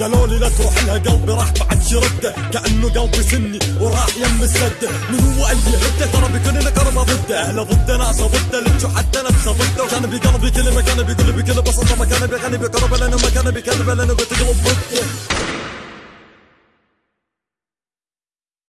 قالوا لي لا تروح لها قلبي راح بعد شرده كأنه قلبي سني وراح يم السده من هو اللي هده ترى بكل كلمه ضده. اهله ضده ناسه ضده. لجوا حتى نفسه ضده. وكان بقلبي كلمه كان بيقول بكل بساطه ما كان بيغني بقرب لأنه ما كان بيكذب لأنه بتقلب ضده.